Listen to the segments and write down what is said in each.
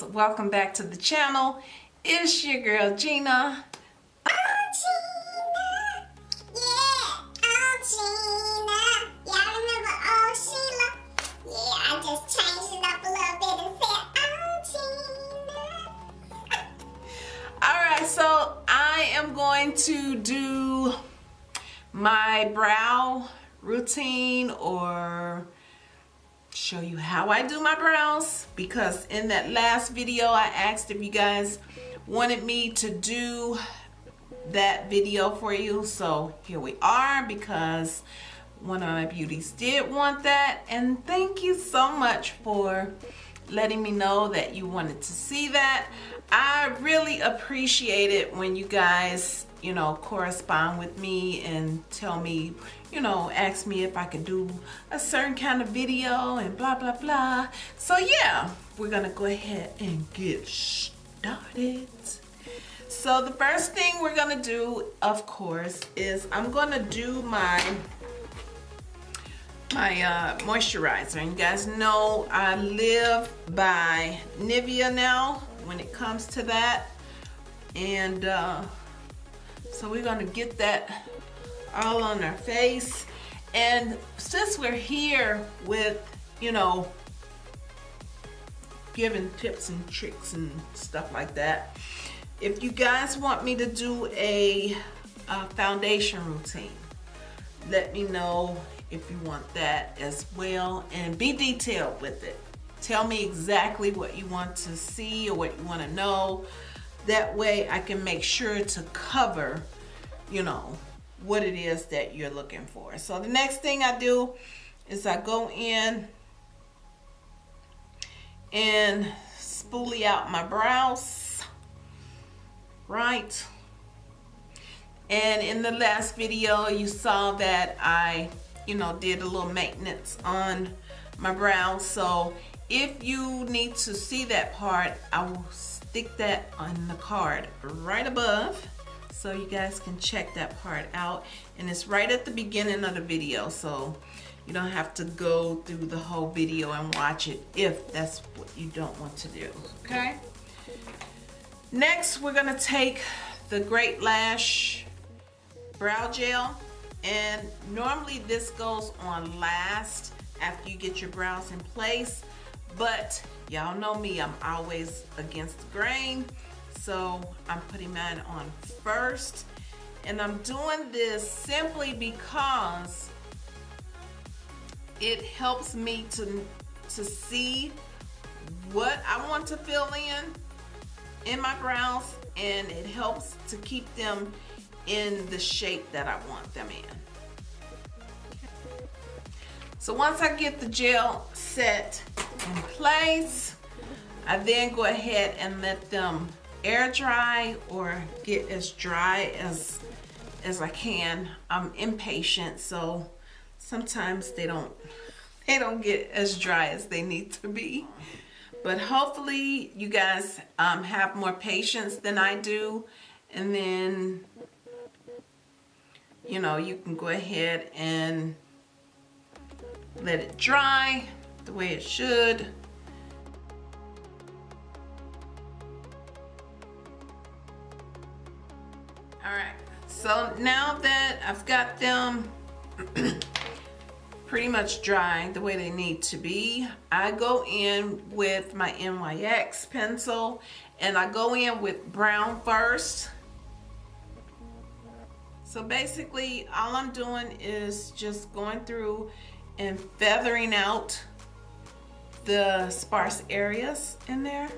bows welcome back to the channel. It's your girl Gina. So I am going to do my brow routine or show you how I do my brows because in that last video I asked if you guys wanted me to do that video for you. So here we are because one of my beauties did want that. And thank you so much for letting me know that you wanted to see that. I really appreciate it when you guys you know correspond with me and tell me you know, asked me if I could do a certain kind of video and blah, blah, blah. So yeah, we're gonna go ahead and get started. So the first thing we're gonna do, of course, is I'm gonna do my my uh, moisturizer. And you guys know I live by Nivea now when it comes to that. And uh, so we're gonna get that all on our face. And since we're here with, you know, giving tips and tricks and stuff like that, if you guys want me to do a, a foundation routine, let me know if you want that as well and be detailed with it. Tell me exactly what you want to see or what you want to know. That way I can make sure to cover, you know, what it is that you're looking for. So the next thing I do is I go in and spoolie out my brows, right? And in the last video, you saw that I, you know, did a little maintenance on my brows. So if you need to see that part, I will stick that on the card right above so you guys can check that part out. And it's right at the beginning of the video so you don't have to go through the whole video and watch it if that's what you don't want to do okay? Next we're gonna take the Great Lash brow gel. And normally this goes on last after you get your brows in place but y'all know me I'm always against the grain so I'm putting mine on first. And I'm doing this simply because it helps me to, to see what I want to fill in in my brows and it helps to keep them in the shape that I want them in. So once I get the gel set in place, I then go ahead and let them air dry or get as dry as as I can. I'm impatient, so sometimes they don't they don't get as dry as they need to be. But hopefully you guys um, have more patience than I do. And then, you know, you can go ahead and let it dry the way it should. So now that I've got them pretty much dry the way they need to be, I go in with my NYX pencil and I go in with brown first. So basically all I'm doing is just going through and feathering out the sparse areas in there.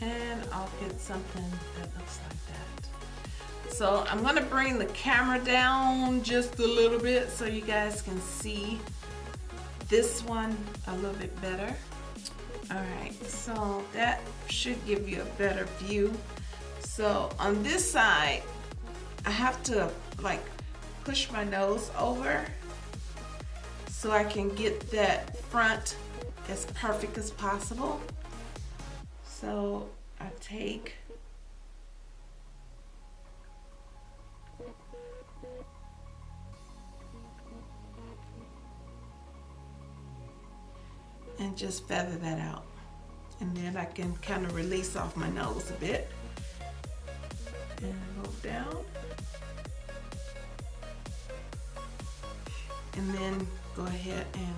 And I'll get something that looks like that. So I'm gonna bring the camera down just a little bit so you guys can see this one a little bit better. All right, so that should give you a better view. So on this side, I have to like push my nose over so I can get that front as perfect as possible. So I take and just feather that out. And then I can kind of release off my nose a bit and go down. And then go ahead and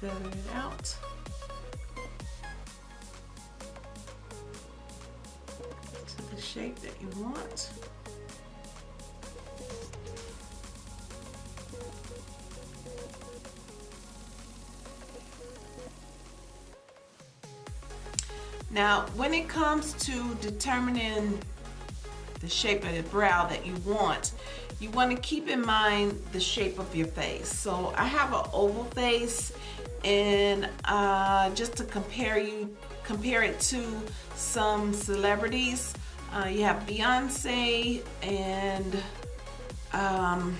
feather it out. Shape that you want. Now, when it comes to determining the shape of the brow that you want, you want to keep in mind the shape of your face. So I have an oval face and uh, just to compare you compare it to some celebrities, uh, you have Beyonce and um,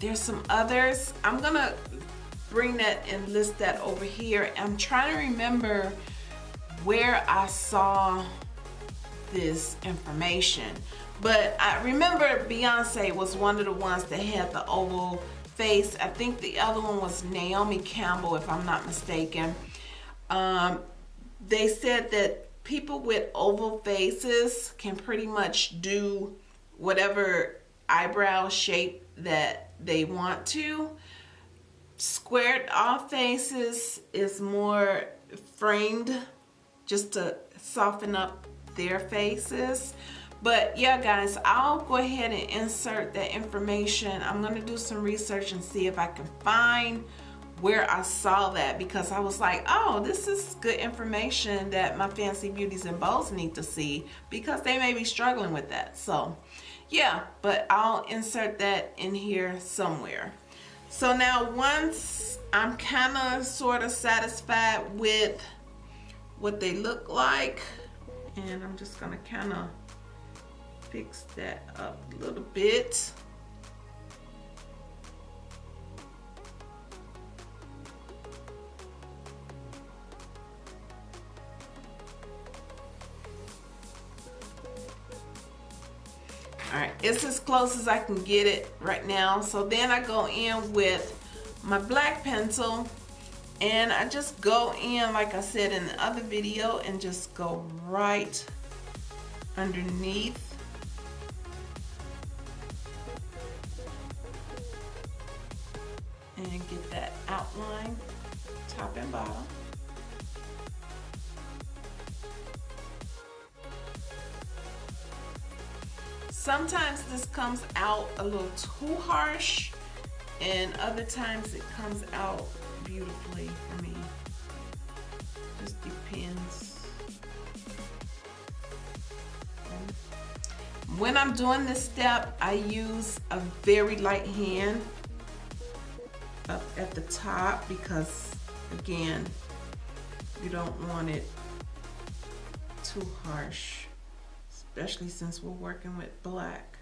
there's some others. I'm gonna bring that and list that over here. I'm trying to remember where I saw this information. But I remember Beyonce was one of the ones that had the oval face. I think the other one was Naomi Campbell, if I'm not mistaken. Um, they said that people with oval faces can pretty much do whatever eyebrow shape that they want to. Squared off faces is more framed just to soften up their faces. But yeah, guys, I'll go ahead and insert that information. I'm going to do some research and see if I can find where I saw that because I was like, oh, this is good information that my fancy beauties and bows need to see because they may be struggling with that. So yeah, but I'll insert that in here somewhere. So now once I'm kind of sort of satisfied with what they look like, and I'm just gonna kind of fix that up a little bit. It's as close as I can get it right now. So then I go in with my black pencil and I just go in, like I said in the other video, and just go right underneath. And get that outline, top and bottom. Sometimes this comes out a little too harsh and other times it comes out beautifully for me. Just depends. When I'm doing this step, I use a very light hand up at the top because again, you don't want it too harsh especially since we're working with black.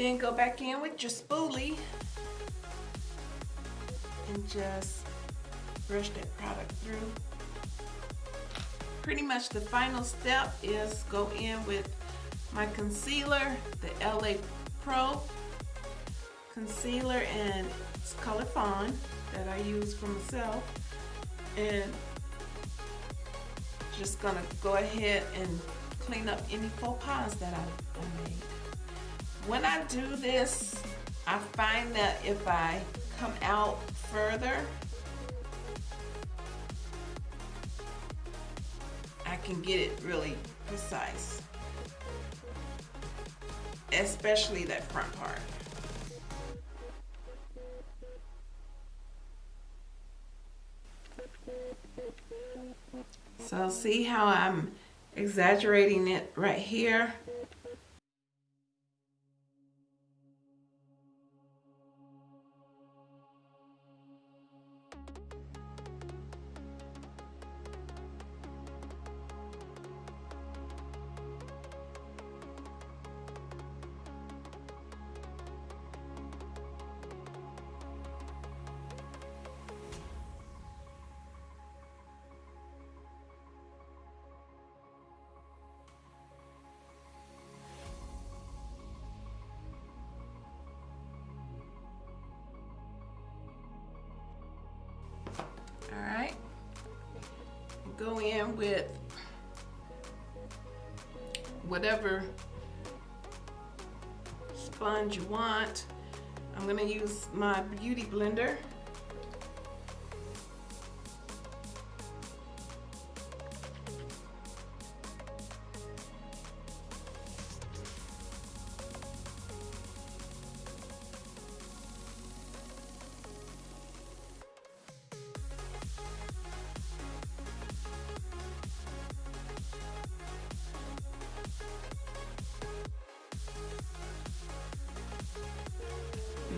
Then go back in with your spoolie and just brush that product through. Pretty much the final step is go in with my concealer, the LA Pro, concealer and it's color that I use for myself and just gonna go ahead and clean up any faux pas that I, when I do this I find that if I come out further I can get it really precise especially that front part So see how I'm exaggerating it right here? Go in with whatever sponge you want. I'm gonna use my beauty blender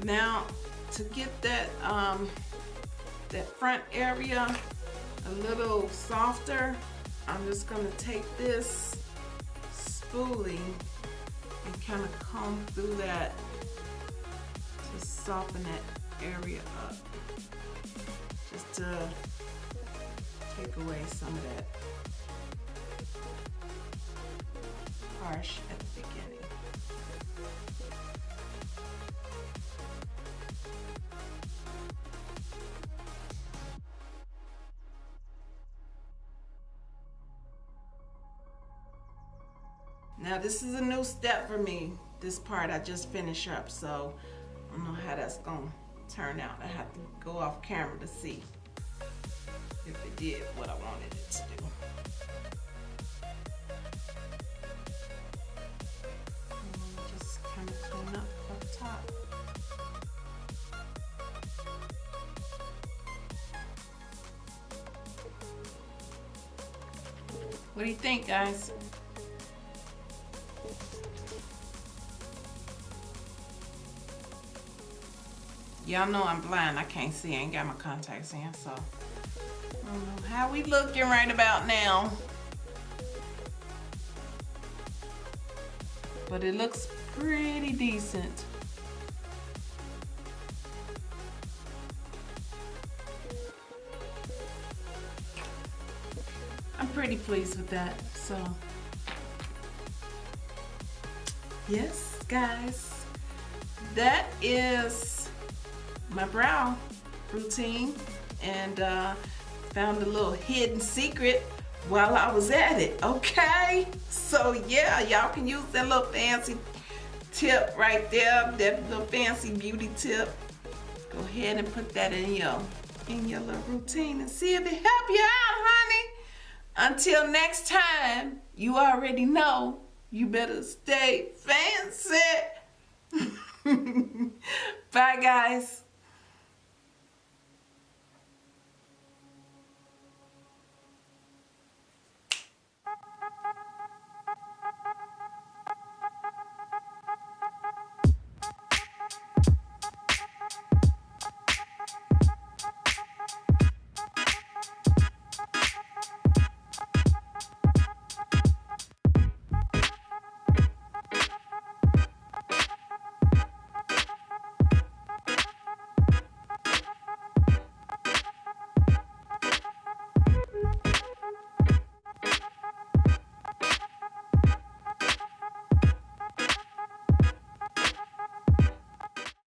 Now, to get that, um, that front area a little softer, I'm just gonna take this spoolie and kind of comb through that to soften that area up. Just to take away some of that harsh at the beginning. Now this is a new step for me. This part I just finished up, so I don't know how that's gonna turn out. I have to go off camera to see if it did what I wanted it to do. Just kind of clean up top. What do you think, guys? Y'all know I'm blind. I can't see. I ain't got my contacts in, so. Mm, how we looking right about now. But it looks pretty decent. I'm pretty pleased with that, so. Yes, guys. That is my brow routine and uh, found a little hidden secret while I was at it, okay? So yeah, y'all can use that little fancy tip right there, that little fancy beauty tip. Go ahead and put that in your, in your little routine and see if it help you out, honey. Until next time, you already know you better stay fancy. Bye, guys.